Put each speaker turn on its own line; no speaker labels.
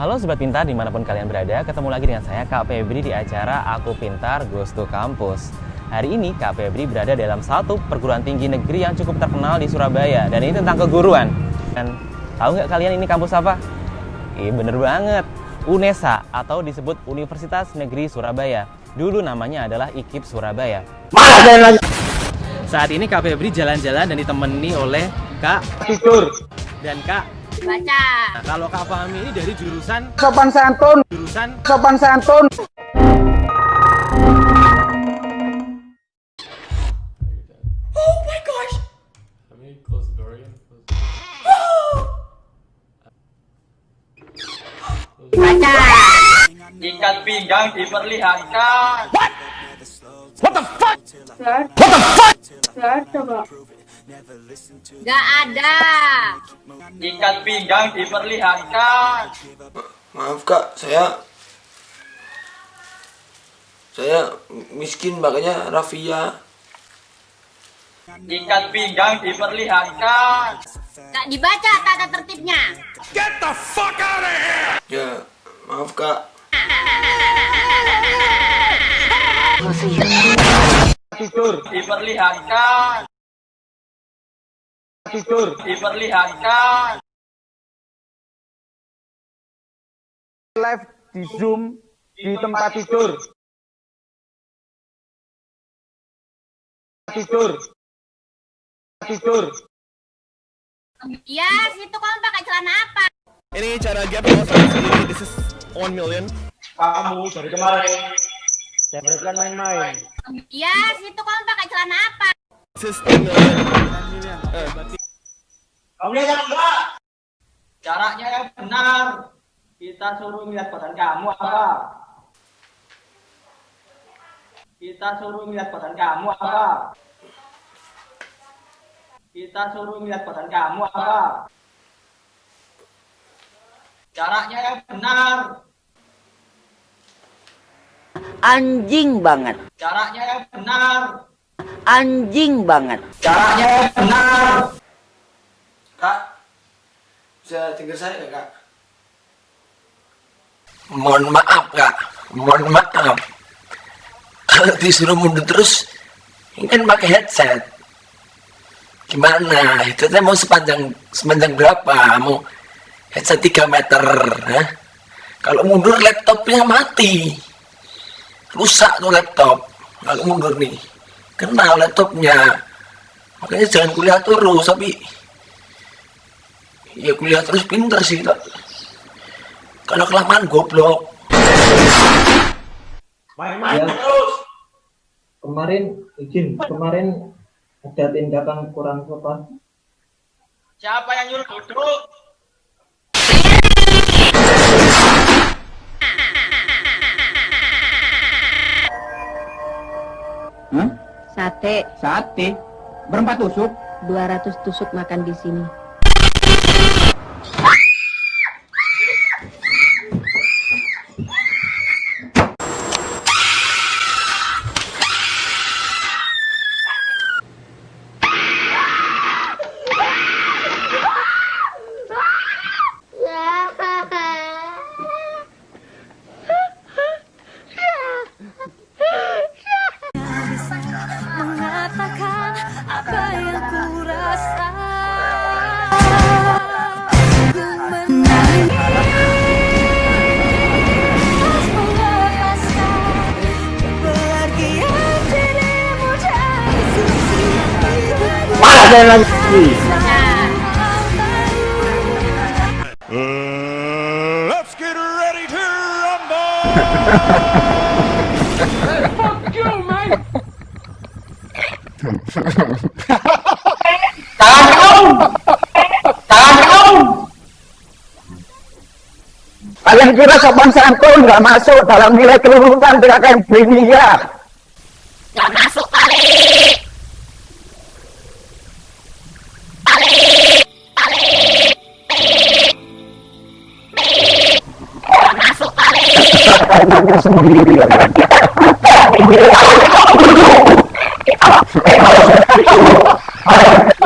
Halo Sobat Pintar di mana pun kalian berada, ketemu lagi dengan saya Kak Febri di acara Aku Pintar Goes to Campus. Hari ini Kak Febri berada dalam satu perguruan tinggi negeri yang cukup terkenal di Surabaya dan ini tentang keguruan. Dan tahu nggak kalian ini kampus apa? Iya bener banget, UNESA atau disebut Universitas Negeri Surabaya. Dulu namanya adalah IKIP Surabaya. Saat ini Kak Febri jalan-jalan dan ditemani oleh Kak
tidur
dan Kak
Baca.
Nah, kalau Kak Fahmi ini dari jurusan
sopan santun
jurusan
sopan santun
How many close the door again?
Baca.
Ikat pinggang diperlihatkan.
Gak ada.
Ikat pinggang diperlihatkan.
Maaf kak, saya saya miskin makanya Rafia.
Ikat pinggang diperlihatkan.
Gak dibaca tata tertibnya.
Ya, maaf kak.
tidur
Diperlihatkan.
Tidur
Diperlihatkan.
live di zoom di tempat tidur tidur tidur
Ya, situ kamu pakai celana apa?
Ini cara gap sendiri, this is 1 million.
kamu dari kemarin saya berikan main-main
Ya, situ kamu pakai celana apa?
This is 10 million.
Kamu lihat enggak? Caranya yang benar. Kita suruh lihat badan kamu apa? Kita suruh lihat badan kamu apa? Kita suruh lihat badan kamu apa? Caranya yang benar.
anjing banget
Caranya yang benar.
anjing banget
Caranya yang benar.
Bisa dengar saya kak? Mohon maaf kak, mohon maaf. Kalau disuruh mundur terus, ini kan pakai headset. Gimana? Itu teh mau sepanjang sepanjang berapa? Mau headset 3 meter? Hah? Kalau mundur laptopnya mati. Rusak tuh laptop. Kalau mundur nih. Kena laptopnya. Makanya jangan kuliah terus, tapi ya kuliah terus pinter sih tak. Kalau kelamaan goblok.
main-main terus. Kemarin izin kemarin ada tindakan kurang sopan
Siapa yang nyuruh duduk?
sate.
Sate? Berempat tusuk?
200 tusuk makan di sini
yang ku rasa Ku menangis
Let's get ready to rumble!
Tangan kaum!
kalian kira sopan santun nggak masuk dalam nilai kelulusan PKKM Briliya
Gak masuk kali.
sendiri I don't know.